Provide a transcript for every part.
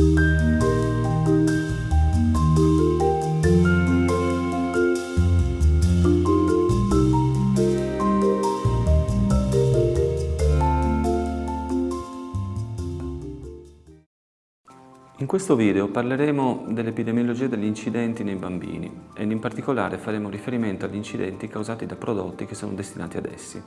In questo video parleremo dell'epidemiologia degli incidenti nei bambini ed in particolare faremo riferimento agli incidenti causati da prodotti che sono destinati ad essi.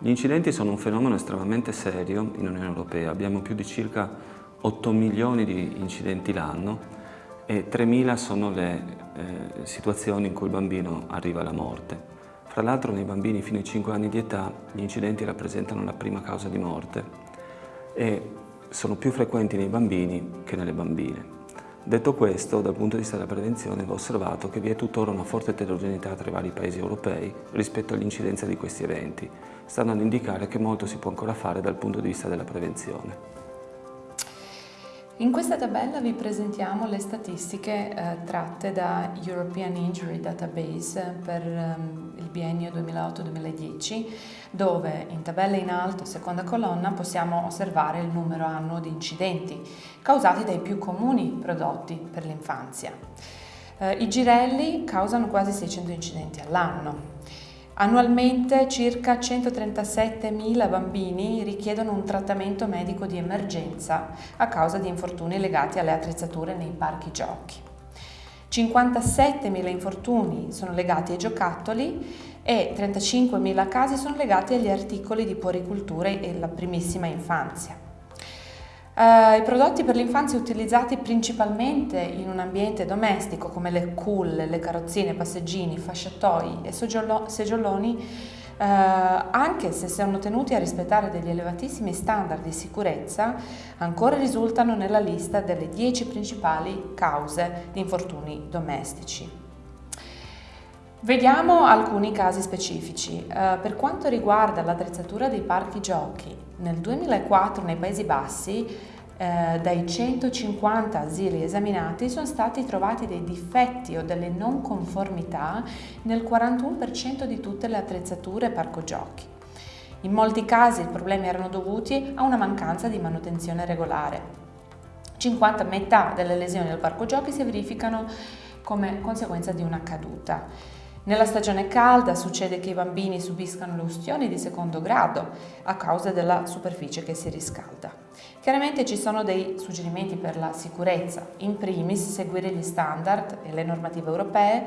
Gli incidenti sono un fenomeno estremamente serio in Unione Europea, abbiamo più di circa 8 milioni di incidenti l'anno e 3.000 sono le eh, situazioni in cui il bambino arriva alla morte. Fra l'altro nei bambini fino ai 5 anni di età gli incidenti rappresentano la prima causa di morte e sono più frequenti nei bambini che nelle bambine. Detto questo, dal punto di vista della prevenzione va osservato che vi è tuttora una forte eterogeneità tra i vari paesi europei rispetto all'incidenza di questi eventi, stanno ad indicare che molto si può ancora fare dal punto di vista della prevenzione. In questa tabella vi presentiamo le statistiche eh, tratte da European Injury Database per um, il biennio 2008-2010 dove in tabella in alto, seconda colonna, possiamo osservare il numero annuo di incidenti causati dai più comuni prodotti per l'infanzia. Eh, I girelli causano quasi 600 incidenti all'anno. Annualmente circa 137.000 bambini richiedono un trattamento medico di emergenza a causa di infortuni legati alle attrezzature nei parchi giochi. 57.000 infortuni sono legati ai giocattoli e 35.000 casi sono legati agli articoli di puericultura e la primissima infanzia. Uh, I prodotti per l'infanzia utilizzati principalmente in un ambiente domestico come le culle, le carrozzine, passeggini, fasciatoi e seggioloni, uh, anche se sono tenuti a rispettare degli elevatissimi standard di sicurezza, ancora risultano nella lista delle 10 principali cause di infortuni domestici. Vediamo alcuni casi specifici. Uh, per quanto riguarda l'attrezzatura dei parchi giochi, nel 2004 nei Paesi Bassi eh, dai 150 asili esaminati sono stati trovati dei difetti o delle non conformità nel 41% di tutte le attrezzature parco giochi. In molti casi i problemi erano dovuti a una mancanza di manutenzione regolare. 50 metà delle lesioni del parco giochi si verificano come conseguenza di una caduta. Nella stagione calda succede che i bambini subiscano le ustioni di secondo grado a causa della superficie che si riscalda. Chiaramente ci sono dei suggerimenti per la sicurezza, in primis seguire gli standard e le normative europee,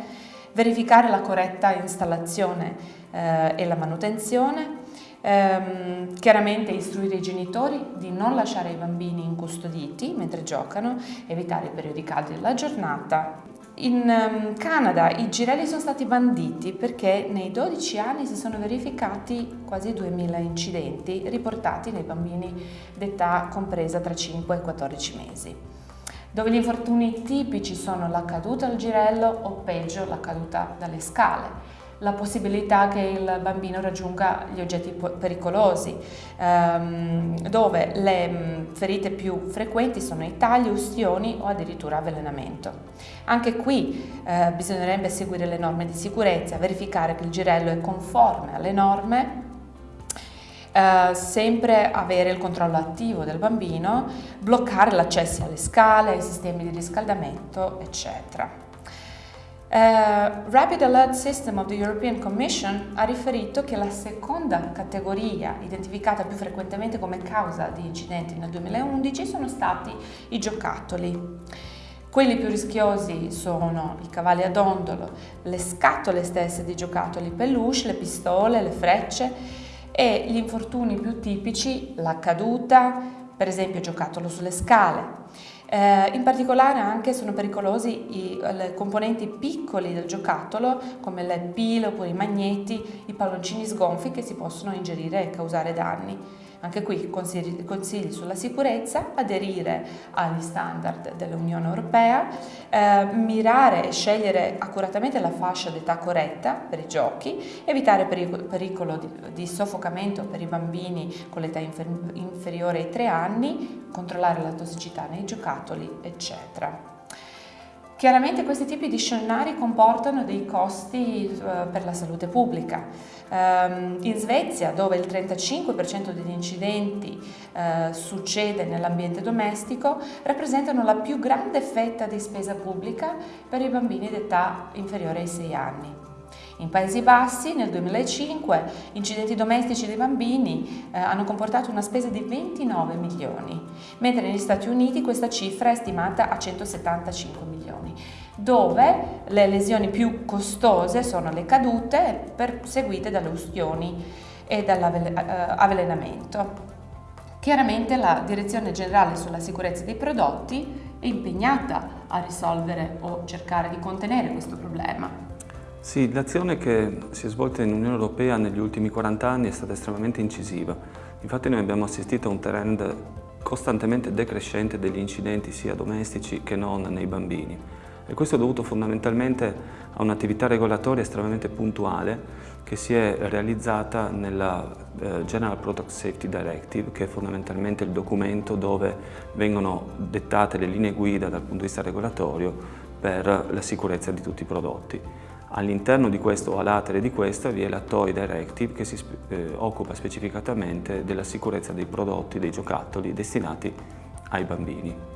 verificare la corretta installazione eh, e la manutenzione, ehm, chiaramente istruire i genitori di non lasciare i bambini incustoditi mentre giocano, evitare i periodi caldi della giornata in um, Canada i girelli sono stati banditi perché nei 12 anni si sono verificati quasi 2000 incidenti riportati nei bambini d'età compresa tra 5 e 14 mesi, dove gli infortuni tipici sono la caduta al girello o peggio la caduta dalle scale. La possibilità che il bambino raggiunga gli oggetti pericolosi, ehm, dove le ferite più frequenti sono i tagli, ustioni o addirittura avvelenamento. Anche qui eh, bisognerebbe seguire le norme di sicurezza, verificare che il girello è conforme alle norme Uh, sempre avere il controllo attivo del bambino, bloccare l'accesso alle scale, ai sistemi di riscaldamento, eccetera. Uh, Rapid Alert System of the European Commission ha riferito che la seconda categoria identificata più frequentemente come causa di incidenti nel 2011 sono stati i giocattoli. Quelli più rischiosi sono i cavalli ad ondolo, le scatole stesse di giocattoli peluche, le pistole, le frecce e gli infortuni più tipici, la caduta, per esempio giocattolo sulle scale. Eh, in particolare anche sono pericolosi i componenti piccoli del giocattolo come le pile oppure i magneti, i palloncini sgonfi che si possono ingerire e causare danni. Anche qui consigli, consigli sulla sicurezza, aderire agli standard dell'Unione Europea, eh, mirare e scegliere accuratamente la fascia d'età corretta per i giochi, evitare pericolo, pericolo di, di, soffocamento per i bambini con l'età infer, inferiore ai 3 anni, controllare la tossicità nei giocattoli, eccetera. Chiaramente questi tipi di scenari comportano dei costi eh, per la salute pubblica. Ehm, in Svezia, dove il 35% degli incidenti eh, succede nell'ambiente domestico, rappresentano la più grande fetta di spesa pubblica per i bambini d'età inferiore ai 6 anni. In Paesi Bassi nel 2005 incidenti domestici dei bambini eh, hanno comportato una spesa di 29 milioni, mentre negli Stati Uniti questa cifra è stimata a 175 milioni, dove le lesioni più costose sono le cadute seguite dalle ustioni e dall'avvelenamento. Chiaramente la Direzione Generale sulla Sicurezza dei Prodotti è impegnata a risolvere o cercare di contenere questo problema. Sì, l'azione che si è svolta in Unione Europea negli ultimi 40 anni è stata estremamente incisiva. Infatti noi abbiamo assistito a un trend costantemente decrescente degli incidenti sia domestici che non nei bambini. E questo è dovuto fondamentalmente a un'attività regolatoria estremamente puntuale che si è realizzata nella eh, General Product Safety Directive, che è fondamentalmente il documento dove vengono dettate le linee guida dal punto di vista regolatorio per la sicurezza di tutti i prodotti. All'interno di questo, o a latere di questa, vi è la Toy Directive che si eh, occupa specificatamente della sicurezza dei prodotti, dei giocattoli destinati ai bambini.